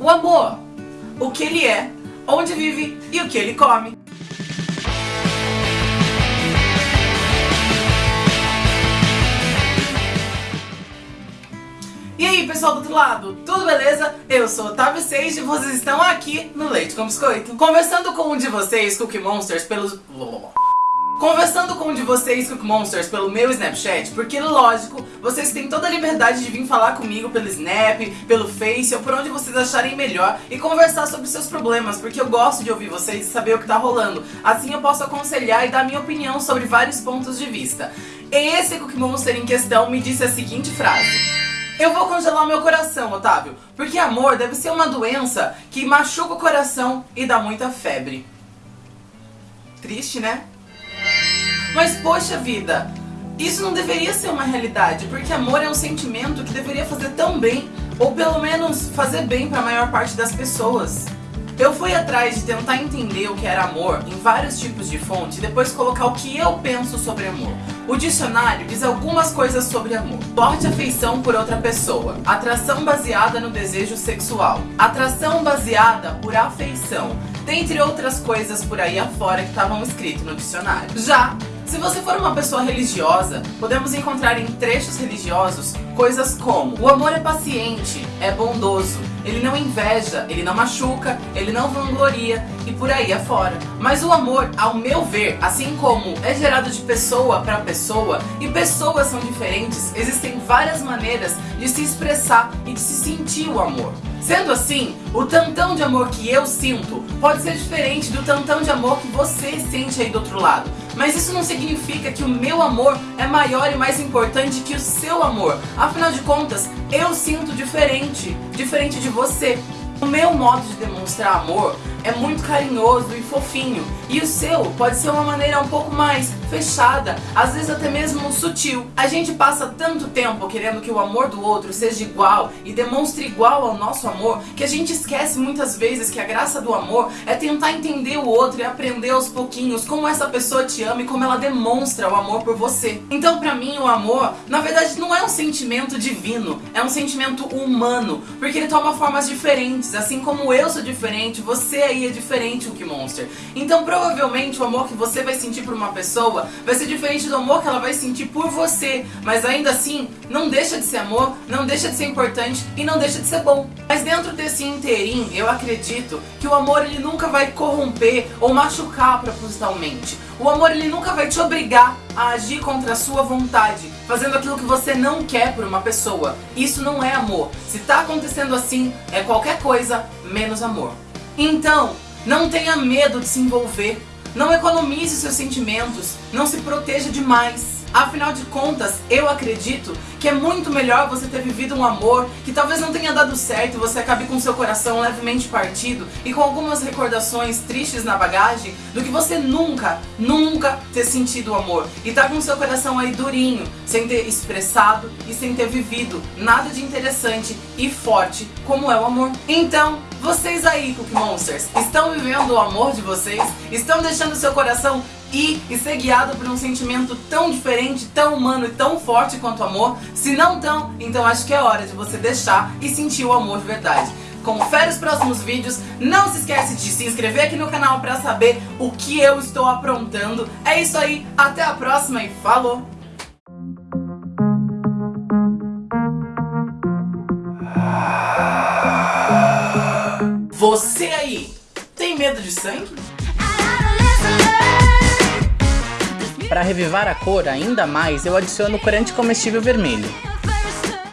O amor, o que ele é, onde vive e o que ele come. E aí pessoal do outro lado, tudo beleza? Eu sou Otávio Seixas e vocês estão aqui no Leite com Biscoito. Conversando com um de vocês, Cookie Monsters, pelos... Conversando com um de vocês, Cook Monsters, pelo meu Snapchat, porque lógico, vocês têm toda a liberdade de vir falar comigo pelo Snap, pelo Face ou por onde vocês acharem melhor e conversar sobre seus problemas, porque eu gosto de ouvir vocês e saber o que tá rolando. Assim eu posso aconselhar e dar minha opinião sobre vários pontos de vista. Esse Cook Monster em questão me disse a seguinte frase. Eu vou congelar meu coração, Otávio, porque amor deve ser uma doença que machuca o coração e dá muita febre. Triste, né? Mas poxa vida, isso não deveria ser uma realidade, porque amor é um sentimento que deveria fazer tão bem, ou pelo menos fazer bem para a maior parte das pessoas. Eu fui atrás de tentar entender o que era amor em vários tipos de fonte e depois colocar o que eu penso sobre amor. O dicionário diz algumas coisas sobre amor. Forte afeição por outra pessoa. Atração baseada no desejo sexual. Atração baseada por afeição. Dentre outras coisas por aí afora que estavam escritas no dicionário. Já se você for uma pessoa religiosa, podemos encontrar em trechos religiosos coisas como o amor é paciente, é bondoso, ele não inveja, ele não machuca, ele não vangloria e por aí afora. Mas o amor, ao meu ver, assim como é gerado de pessoa para pessoa e pessoas são diferentes, existem várias maneiras de se expressar e de se sentir o amor. Sendo assim, o tantão de amor que eu sinto pode ser diferente do tantão de amor que você sente aí do outro lado. Mas isso não significa que o meu amor é maior e mais importante que o seu amor. Afinal de contas, eu sinto diferente, diferente de você. O meu modo de demonstrar amor é muito carinhoso e fofinho. E o seu pode ser uma maneira um pouco mais fechada, às vezes até mesmo sutil. A gente passa tanto tempo querendo que o amor do outro seja igual e demonstre igual ao nosso amor, que a gente esquece muitas vezes que a graça do amor é tentar entender o outro e aprender aos pouquinhos como essa pessoa te ama e como ela demonstra o amor por você. Então pra mim o amor, na verdade não é um sentimento divino, é um sentimento humano, porque ele toma formas diferentes, assim como eu sou diferente, você aí é diferente o que Monster. Então provavelmente o amor que você vai sentir por uma pessoa vai ser diferente do amor que ela vai sentir por você. Mas ainda assim, não deixa de ser amor, não deixa de ser importante e não deixa de ser bom. Mas dentro desse inteirinho, eu acredito que o amor ele nunca vai corromper ou machucar propositalmente. O amor ele nunca vai te obrigar a agir contra a sua vontade, fazendo aquilo que você não quer por uma pessoa. Isso não é amor. Se tá acontecendo assim, é qualquer coisa menos amor. Então, não tenha medo de se envolver. Não economize seus sentimentos. Não se proteja demais. Afinal de contas, eu acredito que é muito melhor você ter vivido um amor que talvez não tenha dado certo e você acabe com seu coração levemente partido e com algumas recordações tristes na bagagem do que você nunca, nunca ter sentido o amor e tá com seu coração aí durinho, sem ter expressado e sem ter vivido nada de interessante e forte como é o amor. Então, vocês aí, Cookie Monsters, estão vivendo o amor de vocês? Estão deixando seu coração ir e ser guiado por um sentimento tão diferente, tão humano e tão forte quanto o amor? Se não tão, então acho que é hora de você deixar e sentir o amor de verdade. Confere os próximos vídeos, não se esquece de se inscrever aqui no canal pra saber o que eu estou aprontando. É isso aí, até a próxima e falou! Você aí, tem medo de sangue? Para revivar a cor ainda mais, eu adiciono corante comestível vermelho.